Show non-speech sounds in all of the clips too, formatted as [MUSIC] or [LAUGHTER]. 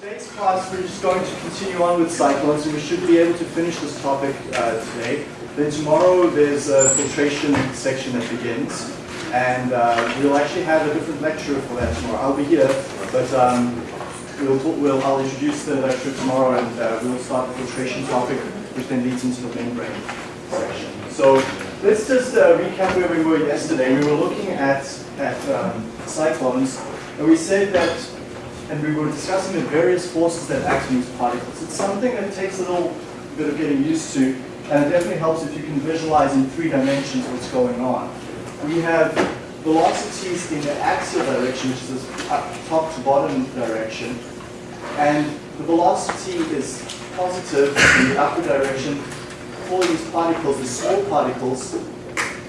Today's class, we're just going to continue on with cyclones, and we should be able to finish this topic uh, today. Then tomorrow, there's a filtration section that begins, and uh, we'll actually have a different lecturer for that tomorrow. I'll be here, but um, we'll, we'll, I'll introduce the lecturer tomorrow, and uh, we'll start the filtration topic, which then leads into the membrane section. So let's just uh, recap where we were yesterday. We were looking at, at um, cyclones, and we said that and we were discussing the various forces that act on these particles. It's something that takes a little bit of getting used to, and it definitely helps if you can visualize in three dimensions what's going on. We have velocities in the axial direction, which is top to bottom direction, and the velocity is positive in the upper direction for these particles, the small particles,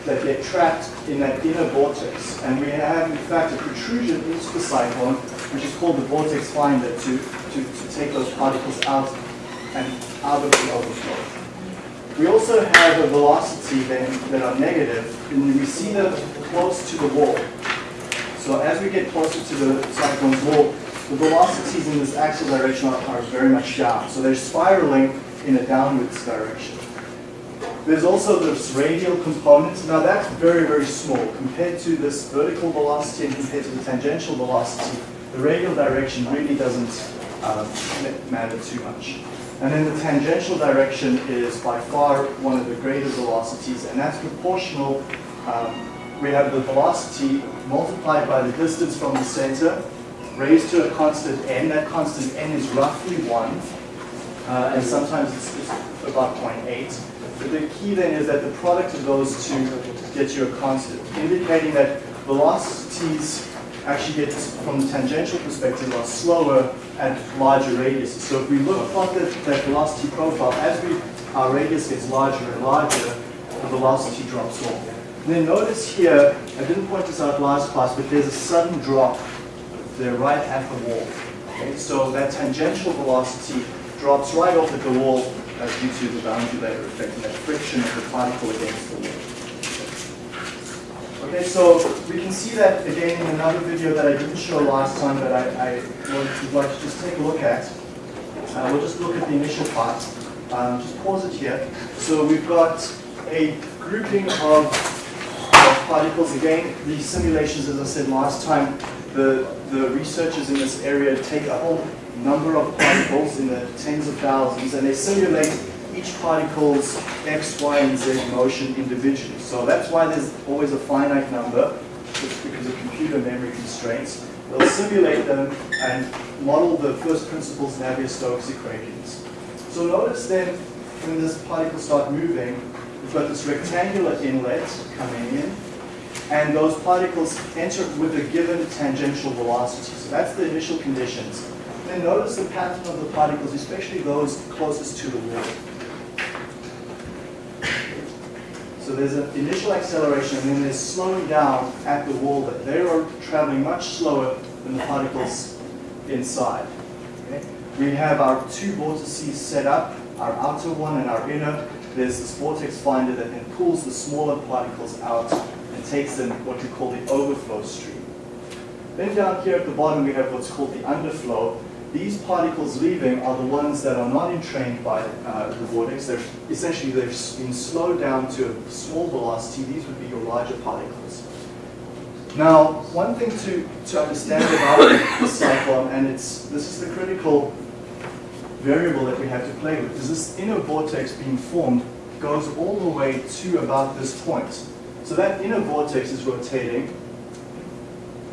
that get trapped in that inner vortex. And we have, in fact, a protrusion into the cyclone, which is called the vortex finder, to, to, to take those particles out and out of the overflow. We also have a velocity then that are negative, and we see them close to the wall. So as we get closer to the cyclone's wall, the velocities in this axial direction are, are very much down. So they're spiraling in a downwards direction. There's also this radial component. Now that's very, very small. Compared to this vertical velocity and compared to the tangential velocity, the radial direction really doesn't uh, matter too much. And then the tangential direction is by far one of the greater velocities, and that's proportional. Um, we have the velocity multiplied by the distance from the center, raised to a constant n. That constant n is roughly 1, uh, and sometimes it's, it's about 0.8 the key then is that the product of those two gets you a constant, indicating that velocities actually get, from the tangential perspective, are slower at larger radiuses. So if we look at that, that velocity profile, as we, our radius gets larger and larger, the velocity drops off. And then notice here, I didn't point this out last class, but there's a sudden drop there right at the wall. Okay, so that tangential velocity drops right off at the wall uh, due to the boundary layer effect and that friction of the particle against the wall. Okay, so we can see that again in another video that I didn't show last time that I, I would like to just take a look at. Uh, we'll just look at the initial part. Um, just pause it here. So we've got a grouping of, of particles. Again, these simulations, as I said last time, the, the researchers in this area take a whole number of particles in the tens of thousands, and they simulate each particle's x, y, and z motion individually. So that's why there's always a finite number, just because of computer memory constraints. They'll simulate them and model the first principles Navier-Stokes equations. So notice then, when this particle start moving, we've got this rectangular inlet coming in, and those particles enter with a given tangential velocity. So that's the initial conditions. Then notice the pattern of the particles, especially those closest to the wall. So there's an initial acceleration and then there's slowing down at the wall that they are traveling much slower than the particles inside. Okay? We have our two vortices set up, our outer one and our inner. There's this vortex finder that then pulls the smaller particles out and takes them what we call the overflow stream. Then down here at the bottom we have what's called the underflow, these particles leaving are the ones that are not entrained by uh, the vortex. They're essentially they've been slowed down to a small velocity. These would be your larger particles. Now, one thing to, to understand about [COUGHS] the cyclone, and it's this is the critical variable that we have to play with, is this inner vortex being formed goes all the way to about this point. So that inner vortex is rotating,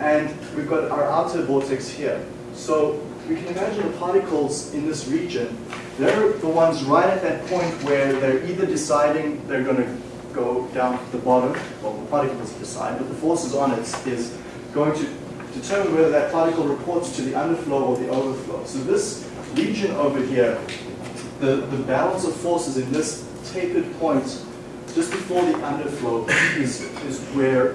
and we've got our outer vortex here. So we can imagine the particles in this region, they're the ones right at that point where they're either deciding they're going to go down to the bottom, well the particles decide, but the forces on it is going to determine whether that particle reports to the underflow or the overflow. So this region over here, the, the balance of forces in this tapered point just before the underflow is, is where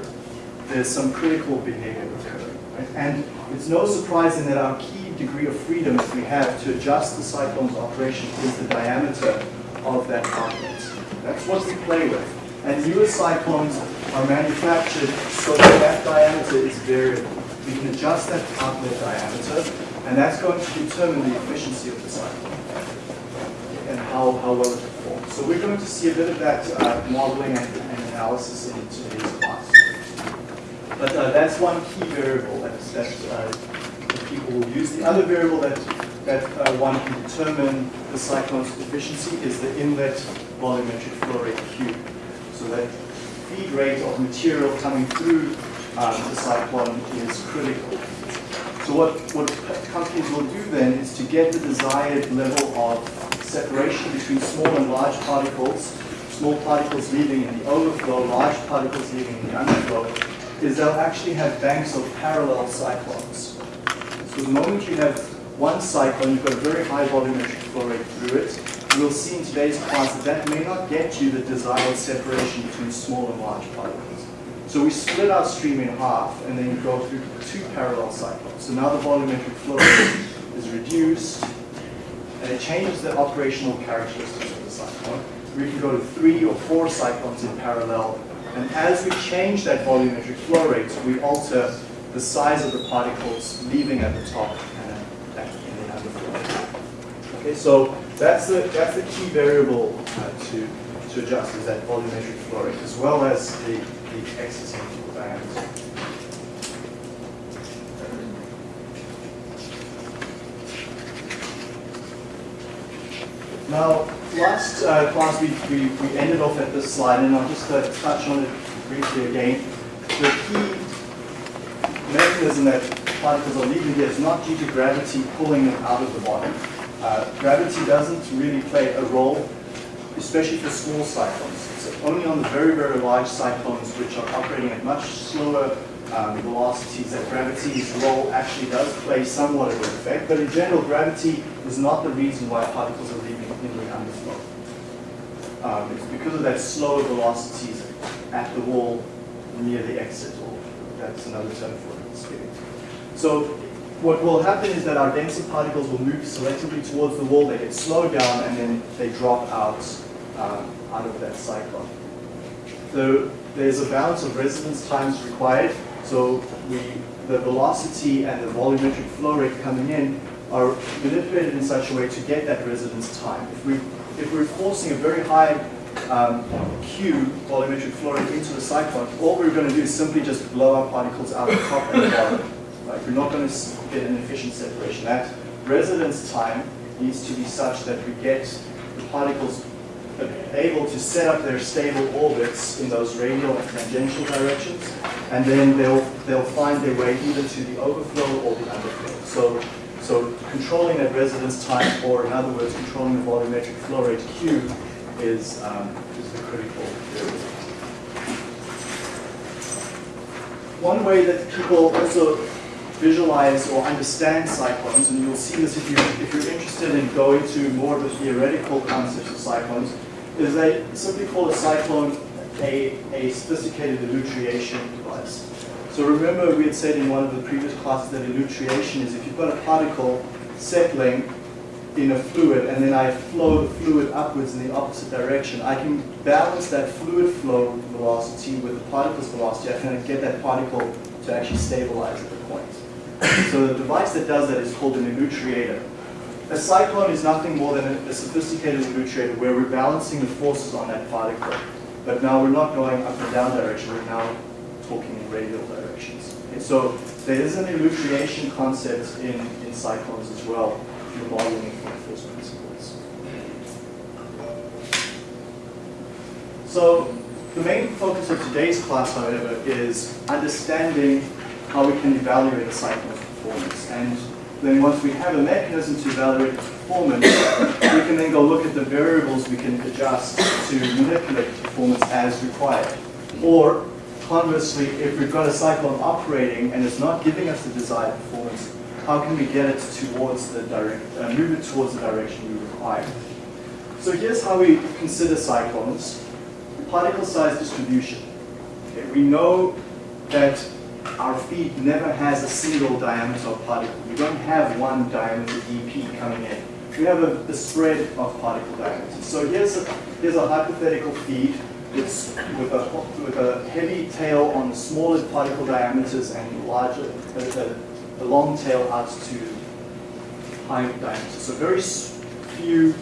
there's some critical behavior occurring. Right? And it's no surprise in that our key degree of freedom that we have to adjust the cyclone's operation is the diameter of that outlet. That's what we play with. And newer cyclones are manufactured so that that diameter is variable. we can adjust that outlet diameter, and that's going to determine the efficiency of the cyclone and how, how well it performs. So we're going to see a bit of that uh, modeling and, and, analysis in today's class. But uh, that's one key variable that, that, uh, that people will use. The other variable that, that uh, one can determine the cyclone's efficiency is the inlet volumetric flow rate Q. So that feed rate of material coming through um, the cyclone is critical. So what, what companies will do then is to get the desired level of separation between small and large particles, small particles leaving in the overflow, large particles leaving in the underflow, is they'll actually have banks of parallel cyclones. So the moment you have one cyclone, you've got a very high volumetric flow rate through it, we'll see in today's class that that may not get you the desired separation between small and large particles. So we split our stream in half and then go through two parallel cyclones. So now the volumetric flow rate is reduced and it changes the operational characteristics of the cyclone. We can go to three or four cyclones in parallel and as we change that volumetric flow rate, we alter the size of the particles leaving at the top and in the underflow. Okay, so that's the, that's the key variable uh, to, to adjust is that volumetric flow rate as well as the, the input diameter. Now, last uh, class we, we, we ended off at this slide and I'll just uh, touch on it briefly again. The key mechanism that particles are leaving here is not due to gravity pulling them out of the bottom. Uh, gravity doesn't really play a role, especially for small cyclones. It's only on the very, very large cyclones which are operating at much slower um, velocities that gravity's role actually does play somewhat of an effect. But in general, gravity is not the reason why particles are leaving in the underflow. Um, it's because of that slower velocities at the wall near the exit, or that's another term for it. So what will happen is that our denser particles will move selectively towards the wall, they get slowed down, and then they drop out, um, out of that cyclone. So there's a balance of residence times required, so we, the velocity and the volumetric flow rate coming in are manipulated in such a way to get that residence time. If, we, if we're forcing a very high um, Q volumetric flow rate into the cyclone, all we're going to do is simply just blow our particles out the top and the bottom. Right? We're not going to get an efficient separation. That residence time needs to be such that we get the particles able to set up their stable orbits in those radial and tangential directions, and then they'll they'll find their way either to the overflow or the underflow. So so controlling that residence time, or in other words, controlling the volumetric flow rate Q, is um, is the critical variable. One way that people also visualize or understand cyclones, and you'll see this if, you, if you're interested in going to more of the theoretical concepts of cyclones, is they simply call a cyclone a, a sophisticated elutriation device. So remember we had said in one of the previous classes that elutriation is if you've got a particle settling in a fluid and then I flow the fluid upwards in the opposite direction, I can balance that fluid flow velocity with the particle's velocity. I can get that particle to actually stabilize point. So the device that does that is called an elutriator. A cyclone is nothing more than a, sophisticated elutriator where we're balancing the forces on that particle. But now we're not going up and down direction, we're now talking in radial directions. So there is an elutriation concept in, in cyclones as well, if you're modeling it from first principles. So the main focus of today's class, however, is understanding how we can evaluate a cyclone's performance. And then once we have a mechanism to evaluate its performance, we can then go look at the variables we can adjust to manipulate performance as required. Or conversely, if we've got a cyclone operating and it's not giving us the desired performance, how can we get it towards the direct, uh, move it towards the direction we require? So here's how we consider cyclones. Particle size distribution. Okay, we know that our feed never has a single diameter of particle. We don't have one diameter dp coming in. We have a, spread of particle diameters. So here's a, here's a hypothetical feed it's with a, with a heavy tail on the smaller particle diameters and larger a, a, a long tail out to high diameters. So very few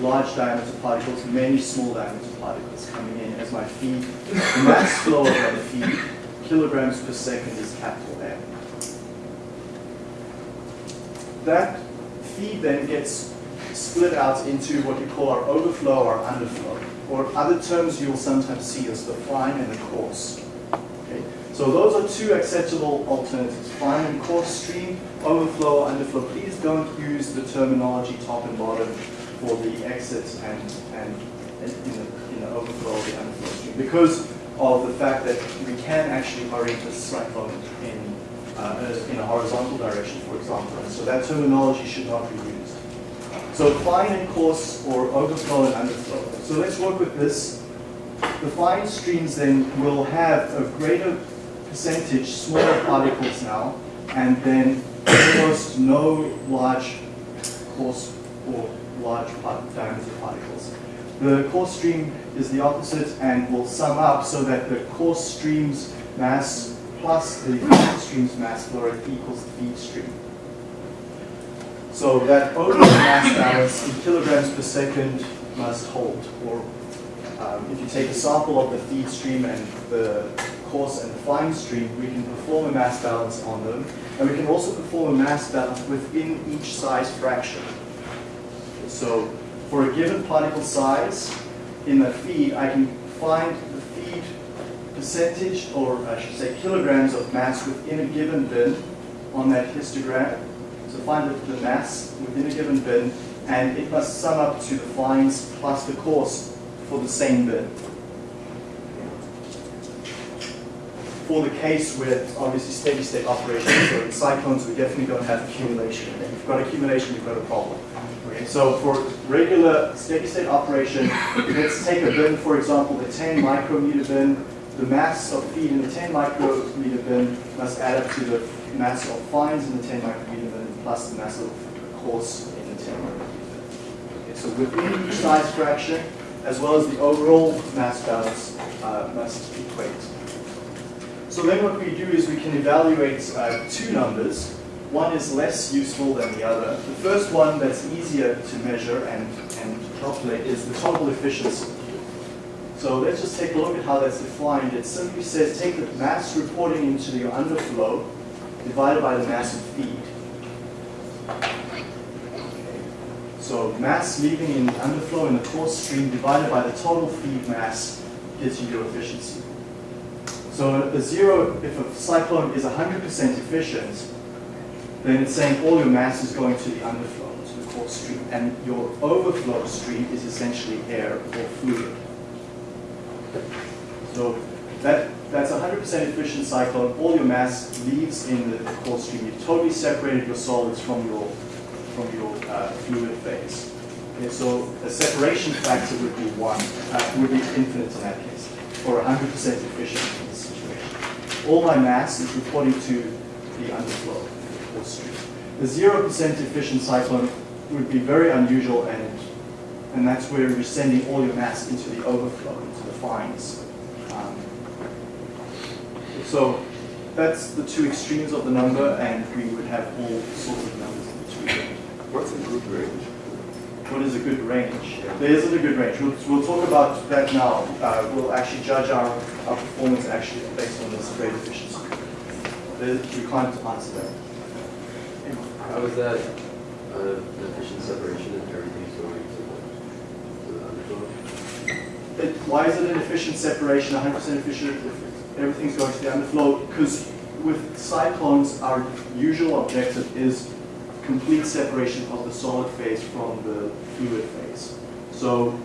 large diameter particles, many small diameter particles coming in as my feed. The mass flow of that feed, kilograms per second is capital M. That feed then gets split out into what we call our overflow or underflow, or other terms you'll sometimes see as the fine and the coarse. Okay? So those are two acceptable alternatives, fine and coarse stream, overflow or underflow. Please don't use the terminology top and bottom for the exits and, and in, the, in the overflow or the underflow stream because of the fact that we can actually orient a cyclone in, uh, in a horizontal direction, for example. And so that terminology should not be used. So fine and coarse or overflow and underflow. So let's work with this. The fine streams then will have a greater percentage smaller particles now, and then almost no large coarse or large diameter particles. The coarse stream is the opposite and will sum up so that the coarse stream's mass plus the feed stream's mass flow rate equals the feed stream. So that overall mass balance in kilograms per second must hold. Or um, if you take a sample of the feed stream and the coarse and the fine stream, we can perform a mass balance on them. And we can also perform a mass balance within each size fraction. So for a given particle size in the feed, I can find the feed percentage, or I should say kilograms of mass within a given bin on that histogram so find the, mass within a given bin, and it must sum up to the fines plus the coarse for the same bin. For the case with obviously steady state operations, so in cyclones we definitely don't have accumulation. If you've got accumulation, you've got a problem. So for regular steady state operation, let's take a bin, for example, the 10 micrometer bin. The mass of feed in the 10 micrometer bin must add up to the mass of fines in the 10 micrometer bin plus the mass of coarse in the 10 micrometer okay, So within each size fraction, as well as the overall mass balance, uh, must equate. So then what we do is we can evaluate uh, two numbers. One is less useful than the other. The first one that's easier to measure and, and calculate is the total efficiency. So let's just take a look at how that's defined. It simply says take the mass reporting into your underflow divided by the mass of feed. So mass leaving in underflow in the coarse stream divided by the total feed mass gives you your efficiency. So a zero, if a cyclone is 100% efficient, then it's saying all your mass is going to the underflow, to the coarse stream, and your overflow stream is essentially air or fluid. So that that's 100% efficient cyclone. All your mass leaves in the coarse stream. You've totally separated your solids from your from your uh, fluid phase. Okay, so a separation factor would be one, uh, would be infinite in that case, or 100% efficient in this situation. All my mass is reporting to the underflow, the coarse. The 0% efficient cyclone would be very unusual and and that's where you're sending all your mass into the overflow, into the fines. Um, so that's the two extremes of the number, and we would have all sorts of numbers in between. What's a good range? What is a good range? There isn't a good range. We'll, we'll talk about that now. Uh, we'll actually judge our, our performance actually based on this grade efficiency. There, we can't answer that. How is that uh, efficient separation if everything's going to the underflow? It, why is it an efficient separation, 100% efficient if everything's going to the underflow? Because with cyclones, our usual objective is complete separation of the solid phase from the fluid phase. So,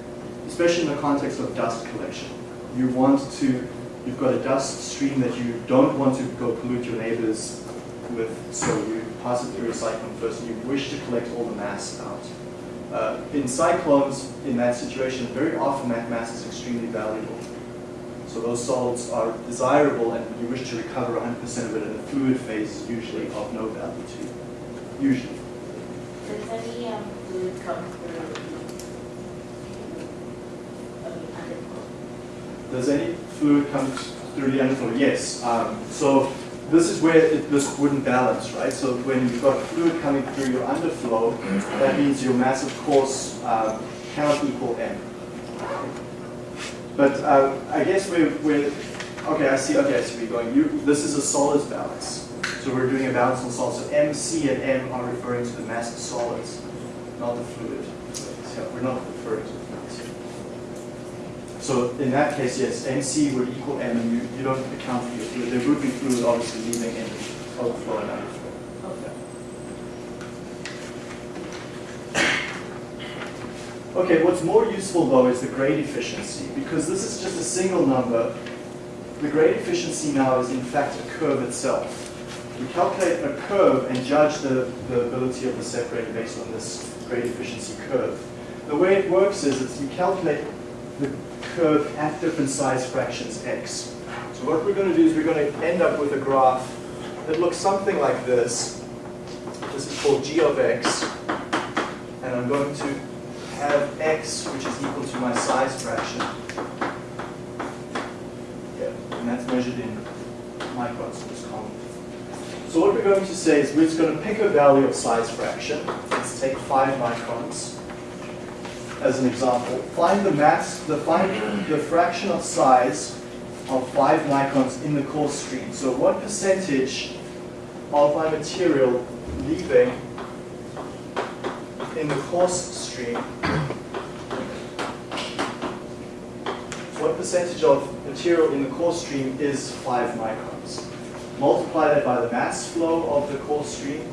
especially in the context of dust collection, you want to, you've got a dust stream that you don't want to go pollute your neighbors with, so you pass it through a cyclone first, and you wish to collect all the mass out. Uh, in cyclones, in that situation, very often that mass is extremely valuable. So those solids are desirable and you wish to recover 100% of it in the fluid phase is usually of no value to you usually. Does any um, fluid come through Does any fluid come through the underflow? Yes. Um, so this is where it, this wouldn't balance, right? So when you've got fluid coming through your underflow, that means your mass, of course, uh, cannot equal m. But uh, I guess we're, we're, okay, I see, okay, I see you're going. You, this is a solids balance. So we're doing a balance on solids. So M, C, and M are referring to the mass of solids, not the fluid. So we're not referring to. So in that case, yes, MC would equal M, and you, you don't account for your fluid. There would be fluid obviously leaving in overflow and underflow. Okay. Okay, what's more useful though is the grade efficiency, because this is just a single number. The grade efficiency now is in fact a curve itself. We calculate a curve and judge the, the ability of the separator based on this grade efficiency curve. The way it works is it's you calculate the curve at different size fractions x. So what we're going to do is we're going to end up with a graph that looks something like this. This is called g of x, and I'm going to have x, which is equal to my size fraction. Yeah, and that's measured in microns for this column. So what we're going to say is we're just going to pick a value of size fraction. Let's take 5 microns as an example. Find the mass, the, find the fraction of size of 5 microns in the coarse stream. So what percentage of my material leaving in the coarse stream what percentage of material in the coarse stream is 5 microns. Multiply that by the mass flow of the coarse stream.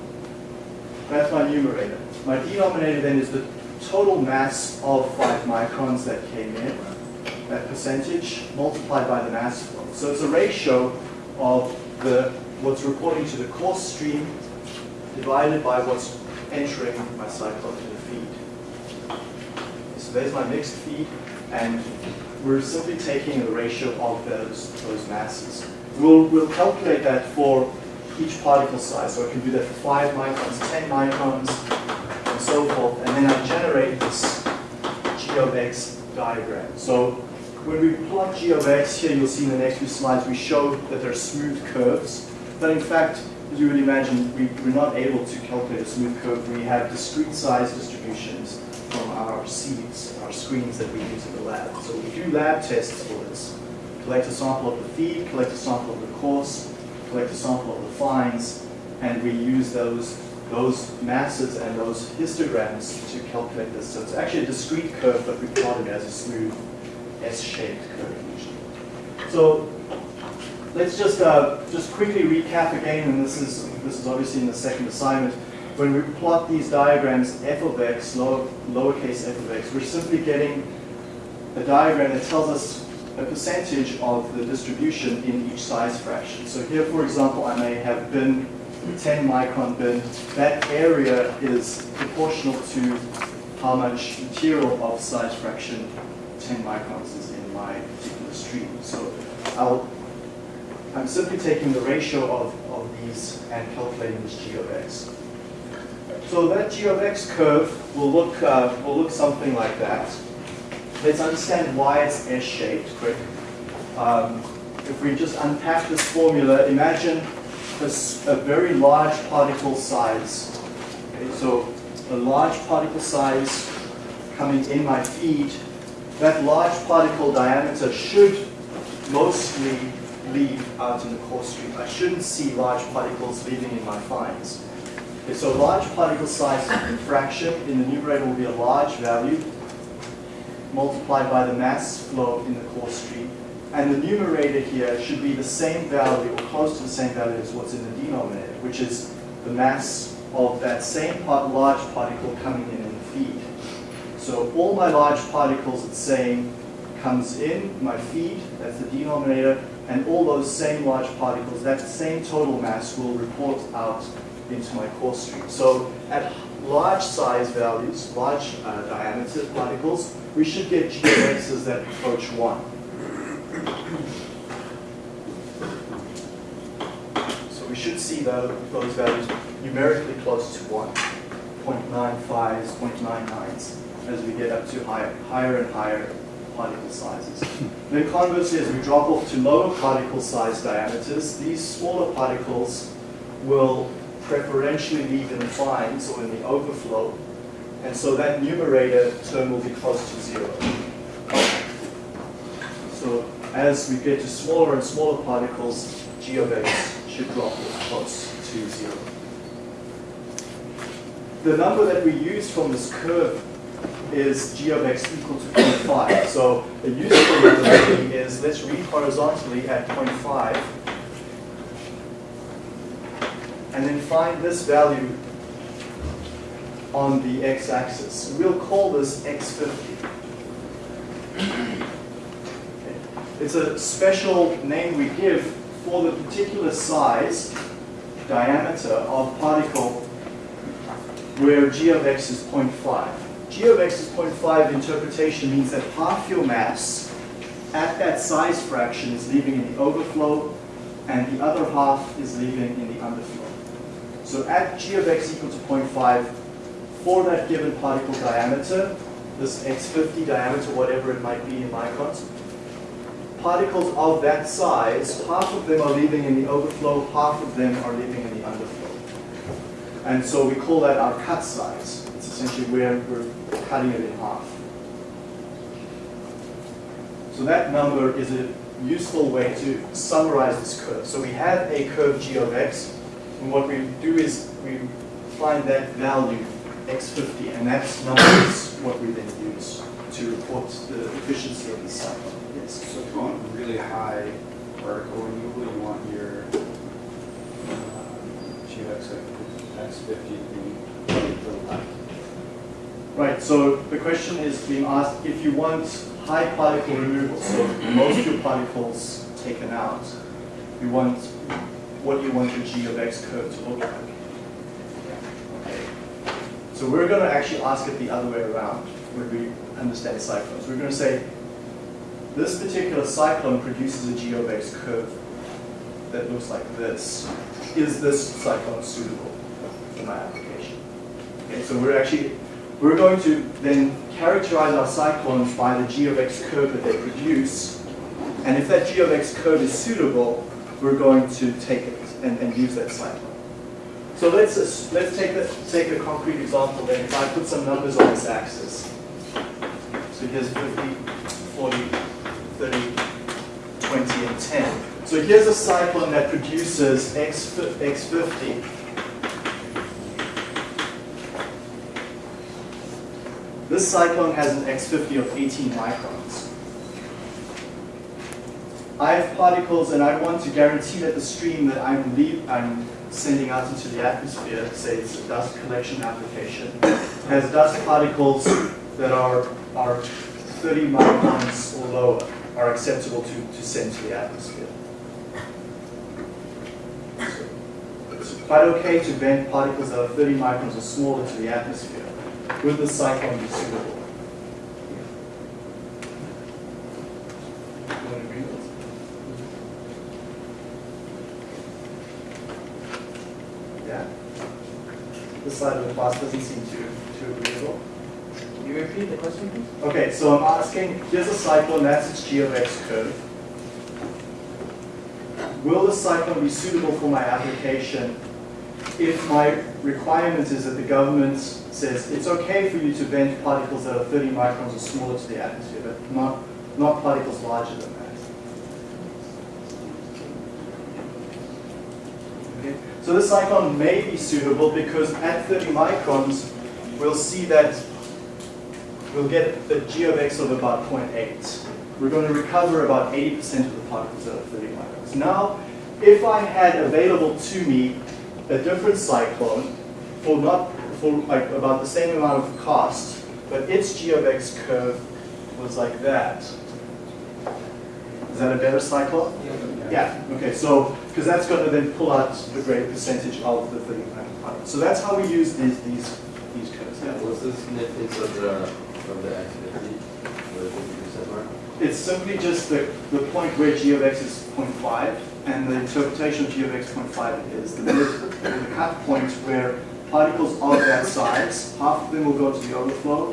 That's my numerator. My denominator then is the total mass of 5 microns that came in, that percentage, multiplied by the mass flow. So it's a ratio of the what's reporting to the coarse stream divided by what's entering my cyclone to the feed. So there's my mixed feed, and we're simply taking the ratio of those, those masses. We'll, we'll calculate that for each particle size. So I can do that for 5 microns, 10 microns, and so forth. And then I generate this g of x diagram. So when we plot g of x, here you'll see in the next few slides, we show that they're smooth curves. But in fact, as you would imagine, we, we're not able to calculate a smooth curve. We have discrete size distributions from our sieves, our screens that we use in the lab. So we do lab tests for this. Collect a sample of the feed, collect a sample of the coarse, collect a sample of the fines, and we use those, those masses and those histograms to calculate this. So it's actually a discrete curve, but we plot it as a smooth S-shaped curve usually. So let's just uh, just quickly recap again, and this is this is obviously in the second assignment. When we plot these diagrams, f of x, lower, lowercase f of x, we're simply getting a diagram that tells us a percentage of the distribution in each size fraction. So here, for example, I may have bin 10 micron bin. That area is proportional to how much material of size fraction 10 microns is in my particular stream. So I'll I'm simply taking the ratio of, of these and calculating this g of x. So that g of x curve will look, uh, will look something like that. Let's understand why it's S-shaped quick. Um, if we just unpack this formula, imagine this, a very large particle size. Okay, so a large particle size coming in my feed. That large particle diameter should mostly leave out in the coarse stream. I shouldn't see large particles leaving in my fines. Okay, so large particle size fraction in the numerator will be a large value multiplied by the mass flow in the coarse stream. And the numerator here should be the same value or close to the same value as what's in the denominator, which is the mass of that same part, large particle coming in in the feed. So all my large particles, it's saying, comes in my feed, that's the denominator, and all those same large particles, that same total mass will report out into my coarse stream. So at large size values, large uh, diameter particles, we should get g of that approach 1. So we should see those values numerically close to 1, 0.95s, 0.99s, as we get up to higher, higher and higher particle sizes. Then conversely, as we drop off to lower particle size diameters, these smaller particles will preferentially leave in the fines or in the overflow, and so that numerator term will be close to zero. So as we get to smaller and smaller particles, g of x should drop close to zero. The number that we use from this curve is g of x equal to 0.5. So a useful number is, let's read horizontally at 0.5, and then find this value on the x-axis. We'll call this x50. It's a special name we give for the particular size, diameter of particle where g of x is 0.5. g of x is 0.5 interpretation means that half your mass at that size fraction is leaving in the overflow and the other half is leaving in the underflow. So at g of x equal to 0.5, for that given particle diameter, this x50 diameter, whatever it might be in microns, particles of that size, half of them are leaving in the overflow, half of them are leaving in the underflow. And so we call that our cut size. It's essentially where we're cutting it in half. So that number is a useful way to summarize this curve. So we have a curve g of x, and what we do is we find that value, x50, and that number is what we then use to report the efficiency of the cycle. So if you want really high particle removal, you want your uh, GX X fifty to be to the left. Right, so the question is being asked, if you want high particle removal, so most of your particles taken out, you want, what you want your g of x curve to look like? Okay. So we're going to actually ask it the other way around when we understand cyclones. We're going to say, this particular cyclone produces a g of x curve that looks like this. Is this cyclone suitable for my application? Okay, so we're actually, we're going to then characterize our cyclones by the g of x curve that they produce. And if that g of x curve is suitable, we're going to take it and, and use that cyclone. So let's, let's take, a, take a concrete example then. If I put some numbers on this axis. So here's 50, 40, 30, 20, and 10. So here's a cyclone that produces X, X50. This cyclone has an X50 of 18 microns. I have particles and I want to guarantee that the stream that I'm, I'm sending out into the atmosphere, say it's a dust collection application, has dust particles that are, are 30 microns or lower are acceptable to, to send to the atmosphere. So It's quite okay to vent particles that are 30 microns or smaller to the atmosphere. Would the cyclone be suitable? Yeah? This side of the class doesn't seem to, to agree at all. Can you repeat the question, please? Okay, so I'm asking, here's a cyclone, that's its g of x curve. Will the cyclone be suitable for my application if my requirement is that the government says it's okay for you to vent particles that are 30 microns or smaller to the atmosphere, but not, not particles larger than that? Okay, So this cyclone may be suitable because at 30 microns, we'll see that we'll get the g of x of about 0.8. We're going to recover about 80% of the particles that are 30 microns. Now, if I had available to me a different cyclone for not for like about the same amount of cost, but its g of x curve was like that. Is that a better cyclone? Yeah, okay, so, because that's going to then pull out the greater percentage of the 30 micron. So that's how we use these, these, these curves. Yeah. What's the significance of the, the X fifty, the fifty percent mark? It's simply just the, the point where g of x is 0.5, and the interpretation of g of x 0.5 is the, mid, the cut point where particles of that size, half of them will go to the overflow,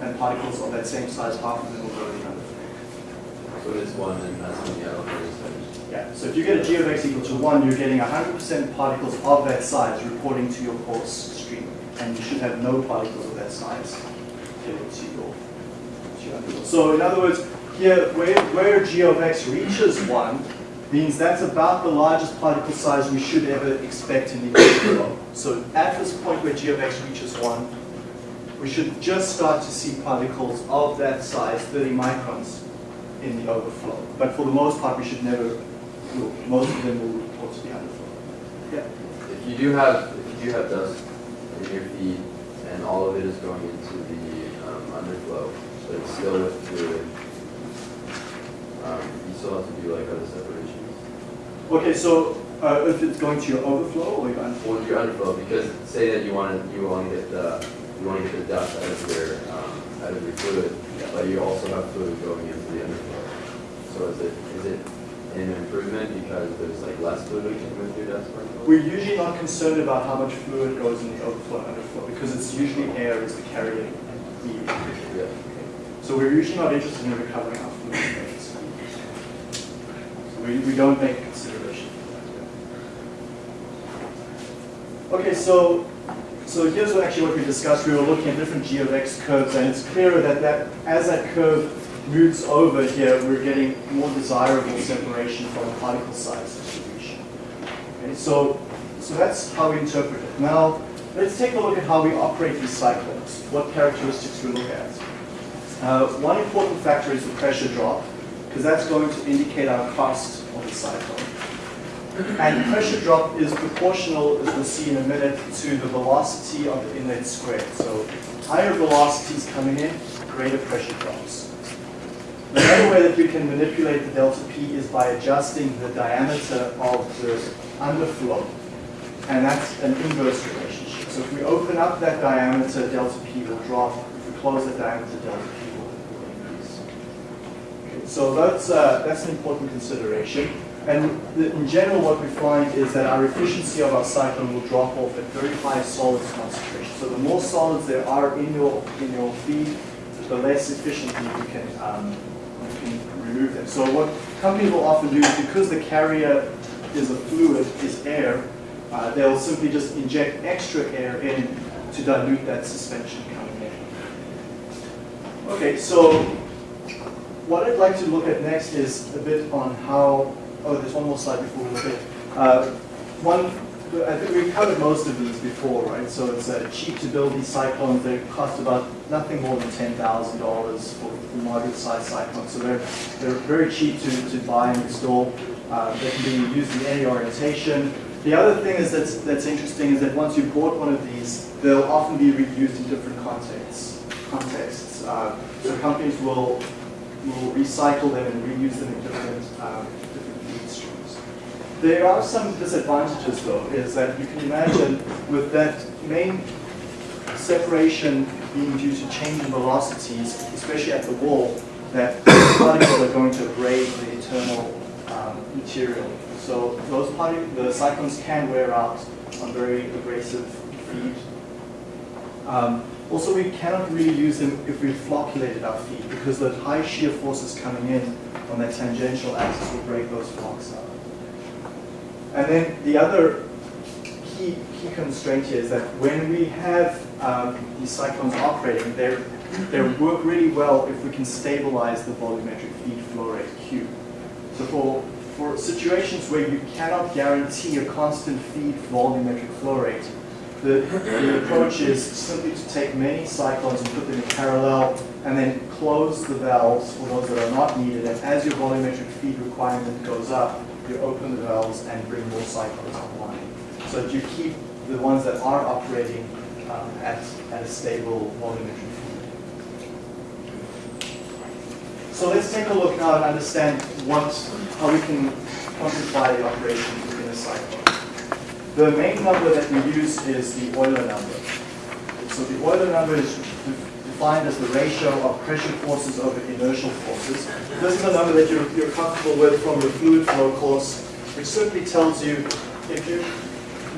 and particles of that same size, half of them will go to the underflow. So it's one and that's when the. Yeah, so if you get a g of x equal to 1, you're getting 100% particles of that size reporting to your coarse stream. And you should have no particles of that size So in other words, here, where, where g of x reaches 1, means that's about the largest particle size we should ever expect in the [COUGHS] overflow. So at this point where g of x reaches 1, we should just start to see particles of that size, 30 microns, in the overflow. But for the most part, we should never, most of them will report to the underflow. Yeah. If you do have, if you do have dust in your feed and all of it is going into the um, underflow, but it's still with fluid, um, you still have to do like other separations. Okay, so uh, if it's going to your overflow or your underflow? Or your underflow, because say that you want to, you want to get the, you want to get the dust out of your, um, out of your fluid, but you also have fluid going into the underflow. So is it, is it an improvement because there's like less fluid with your dust? We're usually not concerned about how much fluid goes in the overflow and underflow because it's usually air is the carrier medium. Yeah. So we're usually not interested in recovering our rates. So we, we don't make consideration for that. Okay, so so here's what actually what we discussed. We were looking at different g of x curves, and it's clearer that, that as that curve moves over here, we're getting more desirable separation from a particle size distribution. Okay, so so that's how we interpret it. Now let's take a look at how we operate these cyclones. What characteristics we look at. Uh, one important factor is the pressure drop, because that's going to indicate our cost of the cyclone. And pressure drop is proportional, as we'll see in a minute, to the velocity of the inlet squared. So higher velocities coming in, greater pressure drops. Another way that we can manipulate the delta P is by adjusting the diameter of the underflow. And that's an inverse relationship. So if we open up that diameter, delta P will drop. If we close that diameter, delta P. So that's, uh, that's an important consideration. And the, in general, what we find is that our efficiency of our cyclone will drop off at very high solids concentration. So the more solids there are in your, in your feed, the less efficiently you can, um, you can remove them. So what companies will often do is because the carrier is a fluid, is air, uh, they'll simply just inject extra air in to dilute that suspension coming in. Okay, so what I'd like to look at next is a bit on how, oh, there's one more slide before we look at. Uh, one, I think we've covered most of these before, right? So it's uh, cheap to build these cyclones. They cost about nothing more than $10,000 for, for moderate sized cyclones. So they're, they're very cheap to, to buy and install. Uh, they can be used in any orientation. The other thing is that's, that's interesting is that once you've bought one of these, they'll often be reused in different contexts. contexts. Uh, so companies will will recycle them and reuse them in different, um, different feed streams. There are some disadvantages though, is that you can imagine with that main separation being due to change in velocities, especially at the wall, that [COUGHS] particles are going to abrade the internal um, material. So those the cyclones can wear out on very abrasive feed. Um, also, we cannot really use them if we flocculated our feet because the high shear forces coming in on that tangential axis will break those flocs up. And then the other key, key constraint here is that when we have um, these cyclones operating, they they work really well if we can stabilize the volumetric feed flow rate Q. So for, for situations where you cannot guarantee a constant feed volumetric flow rate, the, the approach is simply to take many cyclones and put them in parallel and then close the valves for those that are not needed. And as your volumetric feed requirement goes up, you open the valves and bring more cyclones online. So that you keep the ones that are operating um, at, at a stable volumetric feed. So let's take a look now and understand what, how we can quantify the operation within a cyclone. The main number that we use is the Euler number. So the Euler number is defined as the ratio of pressure forces over inertial forces. This is a number that you're, you're comfortable with from your fluid flow course, which simply tells you if you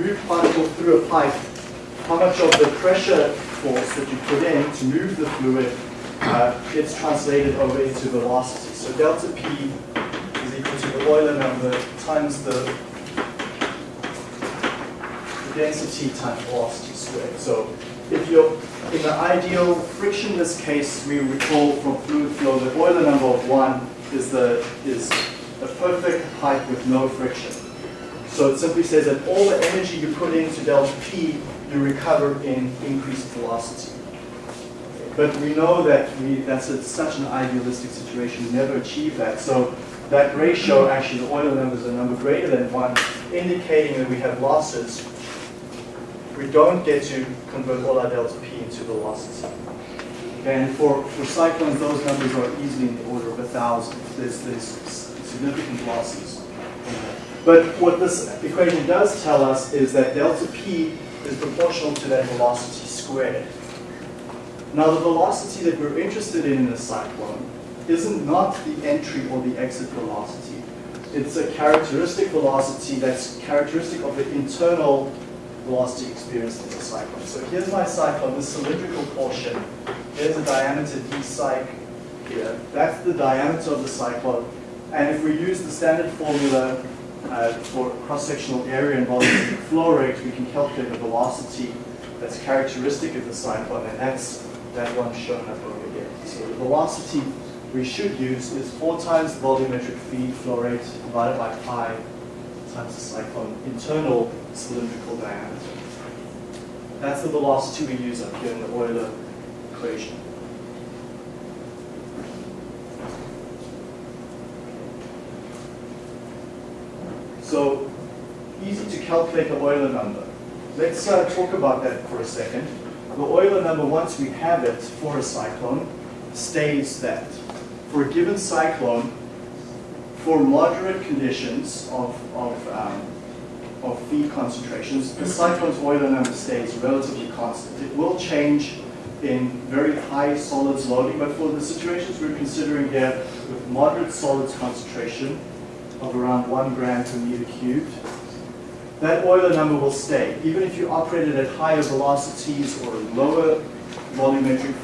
move particle through a pipe, how much of the pressure force that you put in to move the fluid uh, it's translated over into velocity. So delta P is equal to the Euler number times the, the density times velocity squared. So if you're in the ideal frictionless case, we recall from fluid flow the Euler number of one is the is a perfect pipe with no friction. So it simply says that all the energy you put into delta P, you recover in increased velocity. But we know that we, that's a, such an idealistic situation, we never achieve that. So that ratio, actually the Euler number is a number greater than one, indicating that we have losses. We don't get to convert all our delta P into velocity. And for, for cyclones, those numbers are easily in the order of a thousand. There's, there's significant losses. But what this equation does tell us is that delta P is proportional to that velocity squared. Now the velocity that we're interested in in a cyclone isn't not the entry or the exit velocity. It's a characteristic velocity that's characteristic of the internal velocity experienced in the cyclone. So here's my cyclone, this cylindrical portion. Here's a diameter d cyc here. That's the diameter of the cyclone. And if we use the standard formula uh, for cross-sectional area and volumetric [COUGHS] flow rate, we can calculate the velocity that's characteristic of the cyclone, and that's that one shown up over here. So the velocity we should use is 4 times the volumetric feed flow rate divided by pi times the cyclone internal cylindrical diameter. That's the velocity we use up here in the Euler equation. So easy to calculate the Euler number. Let's uh, talk about that for a second. The Euler number, once we have it for a cyclone, states that for a given cyclone, for moderate conditions of, of, um, of feed concentrations, the cyclone's Euler number stays relatively constant. It will change in very high solids loading, but for the situations we're considering here with moderate solids concentration of around one gram per meter cubed, that Euler number will stay. Even if you operate it at higher velocities or lower volumetric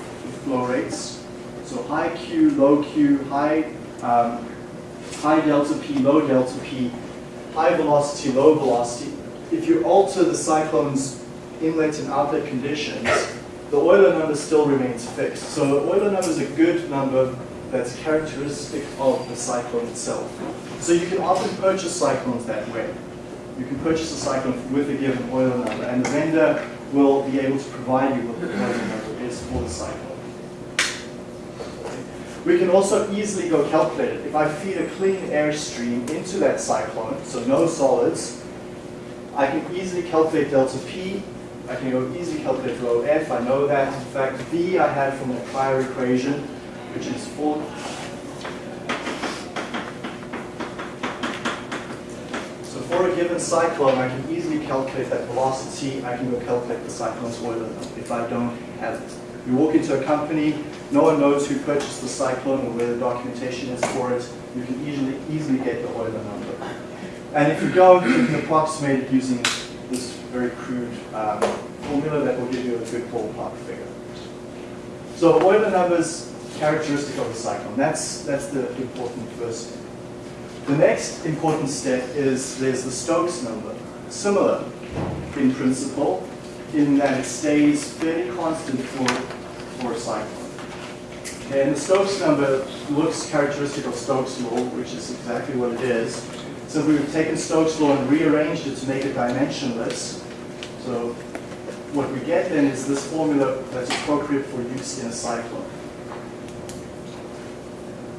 flow rates, so high Q, low Q, high, um, high delta P, low delta P, high velocity, low velocity, if you alter the cyclone's inlet and outlet conditions, the Euler number still remains fixed. So the Euler number is a good number that's characteristic of the cyclone itself. So you can often purchase cyclones that way. You can purchase a cyclone with a given Euler number, and the vendor will be able to provide you with the Euler number is for the cyclone. We can also easily go calculate it. If I feed a clean air stream into that cyclone, so no solids, I can easily calculate delta P. I can go easily calculate rho F. I know that. In fact, V I had from the prior equation, which is 4 So for a given cyclone, I can easily calculate that velocity. I can go calculate the cyclone's number if I don't have it. You walk into a company, no one knows who purchased the cyclone or where the documentation is for it. You can easily easily get the Euler number. And if you don't, you can approximate it using this very crude um, formula that will give you a good ballpark figure. So Euler numbers characteristic of the cyclone. That's that's the important first step. The next important step is there's the Stokes number. Similar in principle, in that it stays fairly constant for, for a cyclone. And the Stokes number looks characteristic of Stokes law, which is exactly what it is. So we've taken Stokes law and rearranged it to make it dimensionless. So what we get then is this formula that's appropriate for use in a cyclone.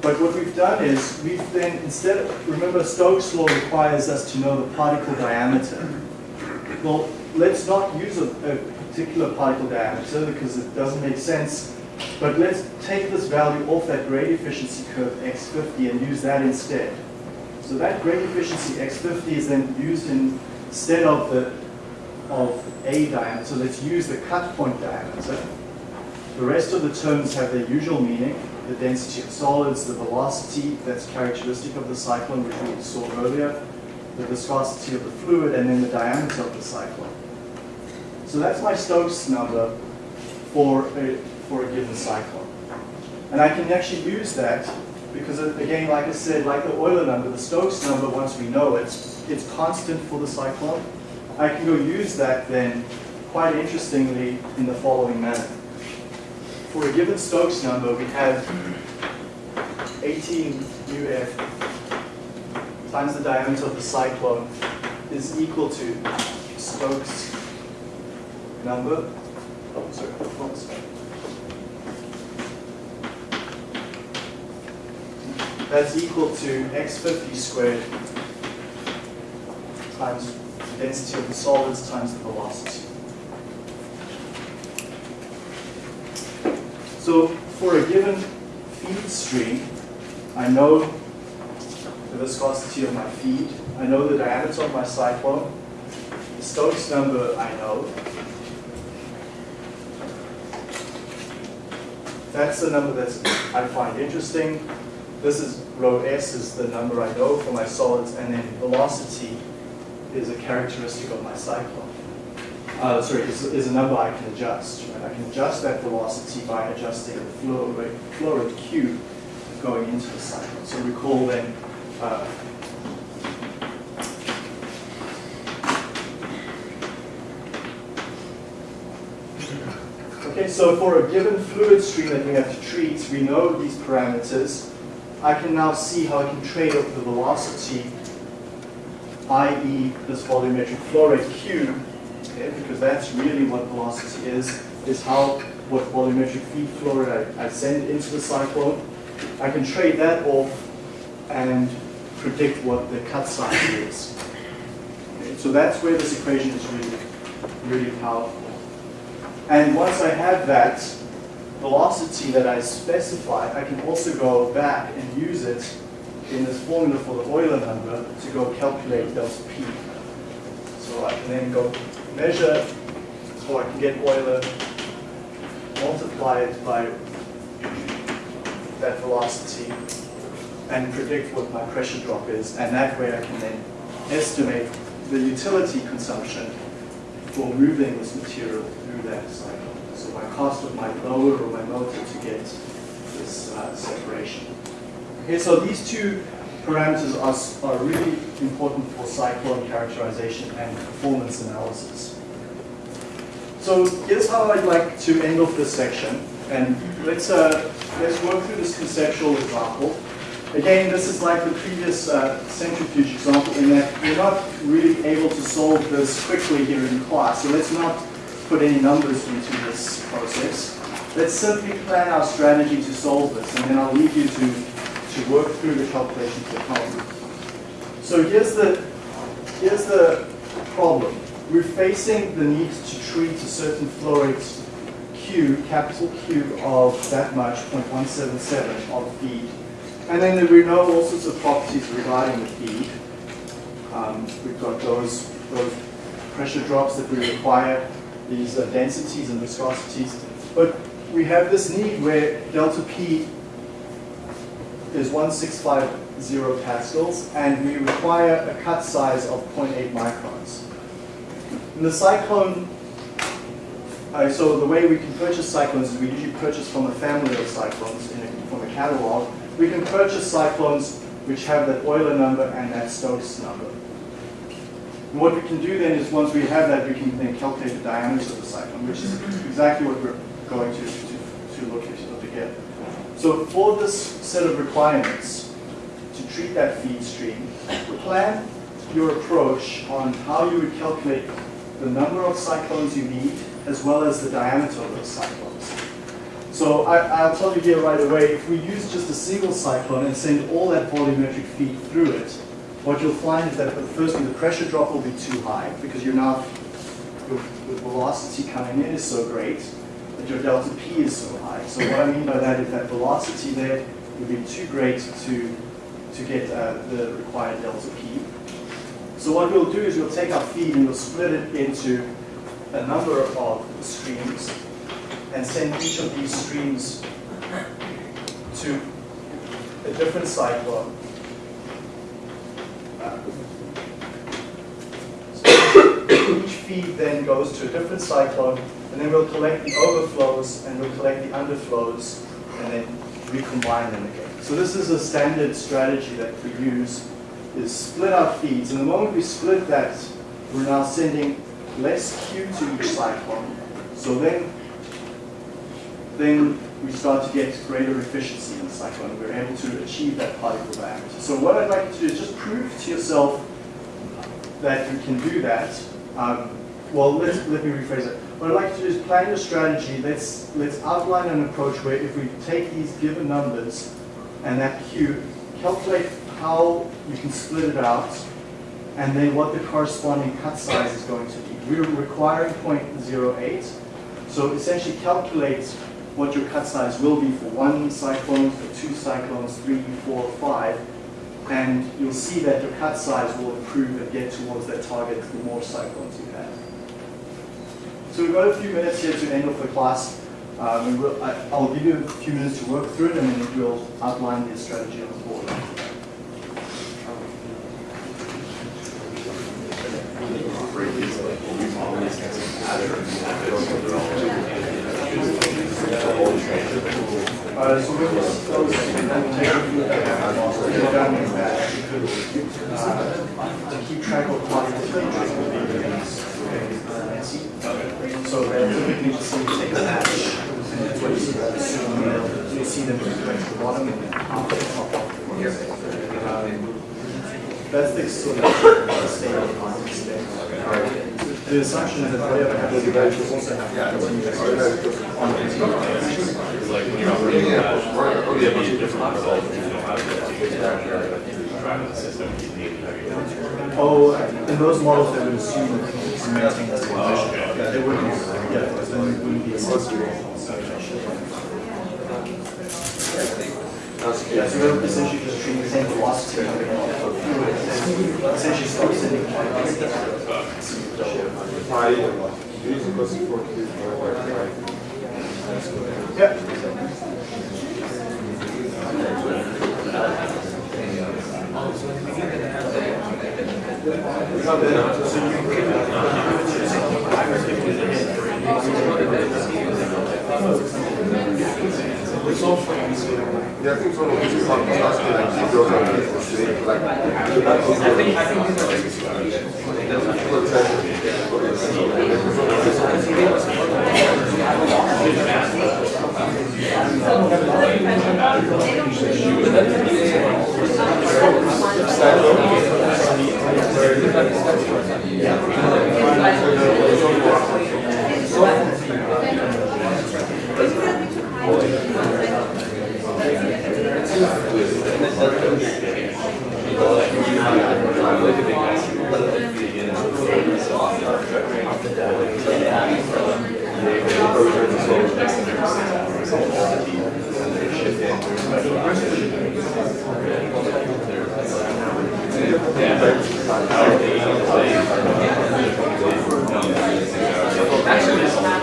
But what we've done is we've then instead of, remember Stokes law requires us to know the particle diameter. Well, let's not use a, a particular particle diameter because it doesn't make sense. But let's take this value off that grade efficiency curve x50 and use that instead. So that grade efficiency x50 is then used in, instead of the of a diameter. So let's use the cut point diameter. The rest of the terms have their usual meaning. The density of solids, the velocity that's characteristic of the cyclone, which we saw earlier, the viscosity of the fluid, and then the diameter of the cyclone. So that's my Stokes number for a, for a given cyclone. And I can actually use that because again, like I said, like the Euler number, the Stokes number, once we know it, it's constant for the cyclone. I can go use that then, quite interestingly, in the following manner. For a given Stokes number, we have 18 UF times the diameter of the cyclone is equal to Stokes number. Oh, sorry, one second. That's equal to x50 squared times the density of the solids times the velocity. So for a given feed stream, I know the viscosity of my feed, I know the diameter of my cyclone, the Stokes number I know. That's the number that I find interesting. This is rho s is the number I know for my solids, and then velocity is a characteristic of my cyclone. Uh, sorry, is, is a number I can adjust. Right? I can adjust that velocity by adjusting the flow rate, flow rate q going into the cyclone. So recall then, uh, Okay, so for a given fluid stream that we have to treat, we know these parameters. I can now see how I can trade off the velocity, i.e. this volumetric flow rate Q, okay, because that's really what velocity is, is how, what volumetric feed flow rate I, I send into the cyclone. I can trade that off and predict what the cut size is. Okay, so that's where this equation is really, really powerful. And once I have that, velocity that I specify, I can also go back and use it in this formula for the Euler number to go calculate delta P. So I can then go measure, or I can get Euler, multiply it by that velocity, and predict what my pressure drop is. And that way I can then estimate the utility consumption for moving this material through that cycle. My cost of my blower or my motor to get this uh, separation. Okay, so these two parameters are, are really important for cyclone characterization and performance analysis. So here's how I'd like to end off this section. And let's, uh, let's work through this conceptual example. Again, this is like the previous uh, centrifuge example in that we're not really able to solve this quickly here in class. So let's not put any numbers into this process. Let's simply plan our strategy to solve this, and then I'll leave you to, to work through the calculations at home. So here's the, here's the problem. We're facing the need to treat a certain flow rate Q, capital Q of that much, 0.177 of feed. And then there we know all sorts of properties regarding the feed. Um, we've got those, those pressure drops that we require these uh, densities and viscosities. But we have this need where delta P is 1650 pascals, and we require a cut size of 0.8 microns. In the cyclone, uh, so the way we can purchase cyclones is we usually purchase from a family of cyclones a, from a catalog. We can purchase cyclones which have that Euler number and that Stokes number. And what we can do then is once we have that, we can then calculate the diameters of the cyclone, which is exactly what we're going to, to, to look, at, look at. So for this set of requirements to treat that feed stream, plan your approach on how you would calculate the number of cyclones you need as well as the diameter of those cyclones. So I, will tell you here right away, if we use just a single cyclone and send all that volumetric feed through it, what you'll find is that firstly the pressure drop will be too high because you're your velocity coming in is so great that your delta P is so high. So what I mean by that is that velocity there would be too great to, to get uh, the required delta P. So what we'll do is we'll take our feed and we'll split it into a number of streams and send each of these streams to a different cyclone so each feed then goes to a different cyclone, and then we'll collect the overflows and we'll collect the underflows, and then recombine them again. So this is a standard strategy that we use, is split our feeds. And the moment we split that, we're now sending less Q to each cyclone. So then, then we start to get greater efficiency in the cyclone. We're able to achieve that particle diameter. So what I'd like you to do is just prove to yourself that you can do that. Um, well, let let me rephrase it. What I'd like you to do is plan your strategy. Let's, let's outline an approach where if we take these given numbers and that Q, calculate how you can split it out, and then what the corresponding cut size is going to be. We're requiring 0.08, so essentially calculate what your cut size will be for one cyclone, for two cyclones, three, four, five, and you'll see that your cut size will improve and get towards that target the more cyclones you have. So we've got a few minutes here to end off the class. Um, we'll, I, I'll give you a few minutes to work through it and then we'll outline the strategy on the board. Uh, so we'll just close and then take a look at the we have, so down in that. Uh, to keep track of what the features will be in these. So typically just see take a match, and that's what you see that assume, you'll see them at the bottom and then of the top. Um, That's the sort of state of the. The assumption is that whatever happens, you guys will also have to continue to on the continuous. like when you're operating that, you have a different result, you don't have the system, you need to have your. Oh, in those models, they would assume that you maintain the same Oh, mission. okay. Yeah, they wouldn't, yeah, because then it wouldn't be a sensible. Yeah, so we're essentially just treating the same velocity coming off of fluid, and essentially stop sending particles. Pi equals to 4 q divided by Yeah. I think, I think For example,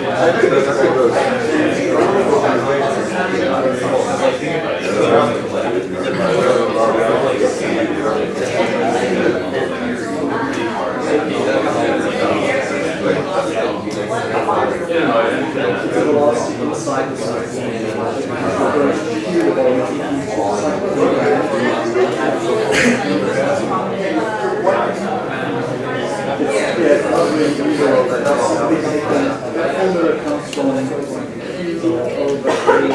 I think that's actually those. The velocity inside the taken, that formula comes from Q over Q,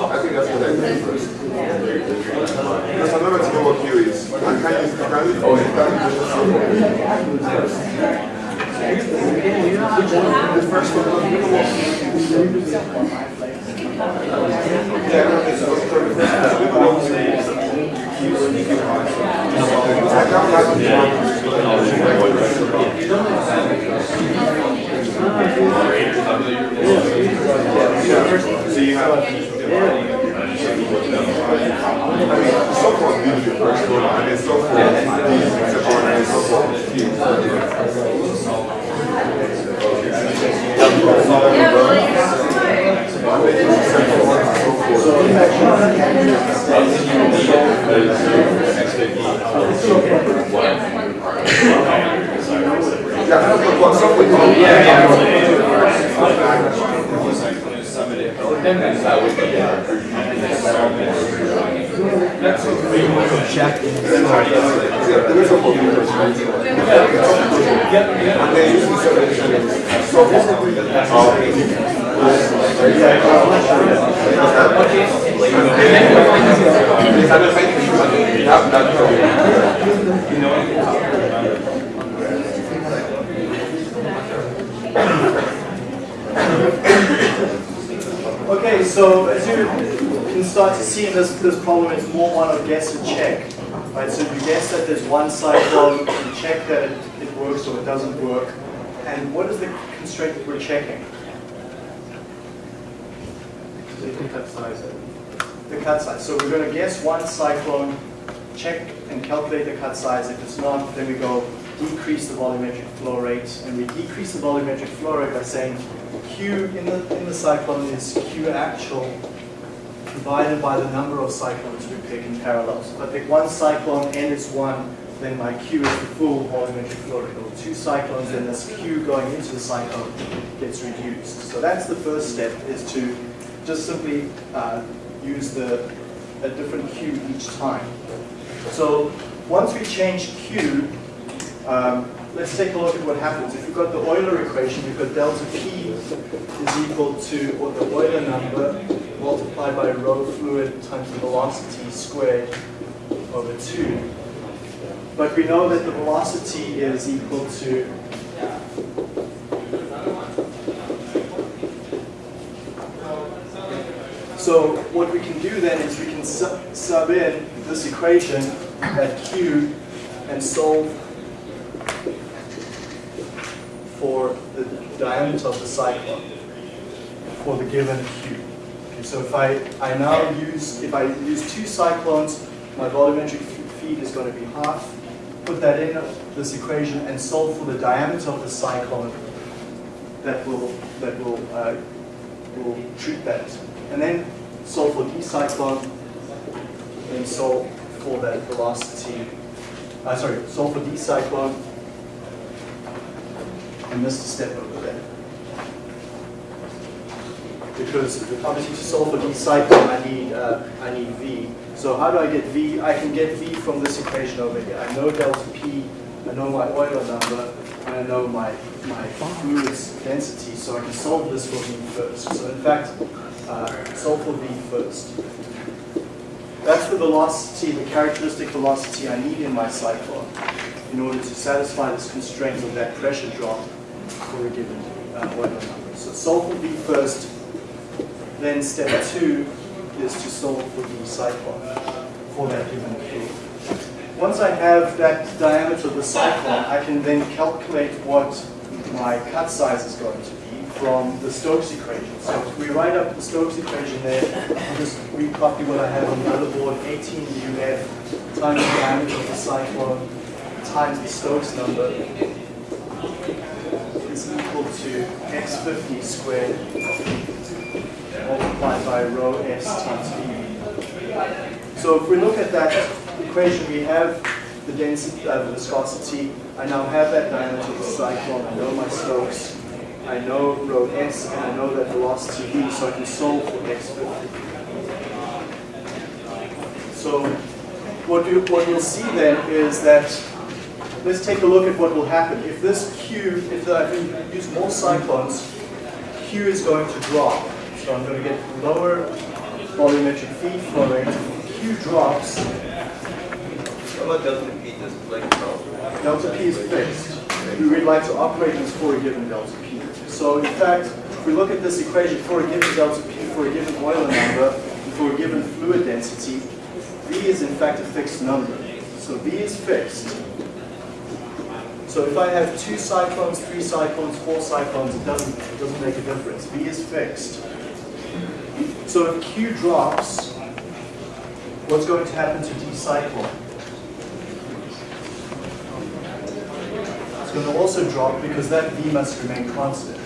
I think that's what I did first. Because another thing about Q is, I can use, I can use, oh, The first one. Yeah, no, it's so third. We belong to I can't Yeah, so you have. I mean, so far, usually first one, and then so far, these, except for, and so far, Yeah, but what, some would call. Yeah, there is a whole new perspective. And then usually separation is so Okay, so as you can start to see in this, this problem, it's more one of guess and check. Right, so you guess one cyclone, you check that it, it works or it doesn't work. And what is the constraint that we're checking? The cut size. The cut size. So we're going to guess one cyclone, check and calculate the cut size. If it's not, then we go decrease the volumetric flow rate. And we decrease the volumetric flow rate by saying Q in the, in the cyclone is Q actual divided by the number of cyclones we pick in parallel. So if I pick one cyclone, n is 1, then my Q is the full volumetric flow rate. Or two cyclones, then this Q going into the cyclone gets reduced. So that's the first step, is to just simply uh, use the, a different Q each time. So once we change Q, um, let's take a look at what happens. If you've got the Euler equation, you've got delta P is equal to, the Euler number, multiplied by rho fluid times the velocity squared over 2. But we know that the velocity is equal to So what we can do then is we can sub, sub in this equation at Q and solve for the diameter of the cyclone for the given Q. Okay, so if I, I now use, if I use two cyclones, my volumetric feed is going to be half. Put that in this equation and solve for the diameter of the cyclone that will, that will, uh, will treat that. And then solve for d cyclone and solve for that velocity. Uh, sorry, solve for d cyclone and a step over there. Because obviously to solve for d cyclone, I need uh, I need v. So how do I get v? I can get v from this equation over here. I know delta p, I know my Euler number, and I know my my fluid's density. So I can solve this for v first. So in fact, uh, solve for v first. That's the velocity, the characteristic velocity I need in my cyclone in order to satisfy this constraint of that pressure drop for a given uh, Euler number. So solve for v first, then step two is to solve for the cyclone for that given Q. Once I have that diameter of the cyclone, I can then calculate what my cut size is going to be from the Stokes equation. So we write up the Stokes equation there, I'll just recopy what I have on the other board, 18 UF times the diameter of the cyclone times the Stokes number is equal to x50 squared multiplied by rho s times v. So if we look at that equation, we have the density, uh, the viscosity. I now have that diameter of the cyclone. I know my Stokes. I know rho s, and I know that velocity v, so I can solve for x50. So what, you, what you'll see then is that, let's take a look at what will happen. If this Q, if I can use more cyclones, Q is going to drop. So I'm going to get lower volumetric feed flow rate. Q drops, How about delta P just like delta P is fixed. We would like to operate this for a given delta P. So in fact, if we look at this equation for a given delta P, for a given Euler number, and for a given fluid density, V is in fact a fixed number. So V is fixed. So if I have two cyclones, three cyclones, four cyclones, it doesn't, it doesn't make a difference. V is fixed. So if Q drops, what's going to happen to D cyclone? It's going to also drop because that V must remain constant.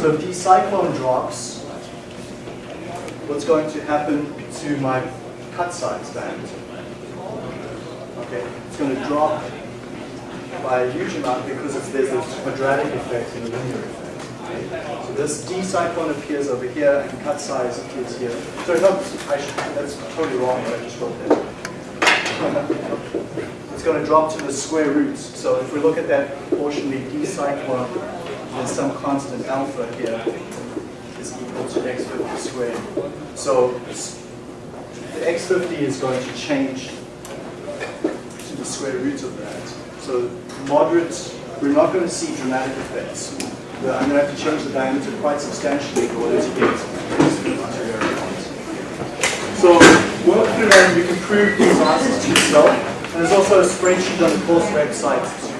So if D cyclone drops, what's going to happen to my cut size band? Okay, it's going to drop by a huge amount because there's this quadratic effect and a linear effect. So this D cyclone appears over here and cut size appears here. So no, I should, that's totally wrong what I just wrote there. [LAUGHS] It's going to drop to the square roots. So if we look at that proportionally D cyclone, there's some constant alpha here is equal to x50 squared. So the x50 is going to change to the square root of that. So moderate, we're not going to see dramatic effects. I'm going to have to change the diameter quite substantially in order to get x50 to where I want. So work through and you can prove these answers to yourself. And there's also a spreadsheet on the course website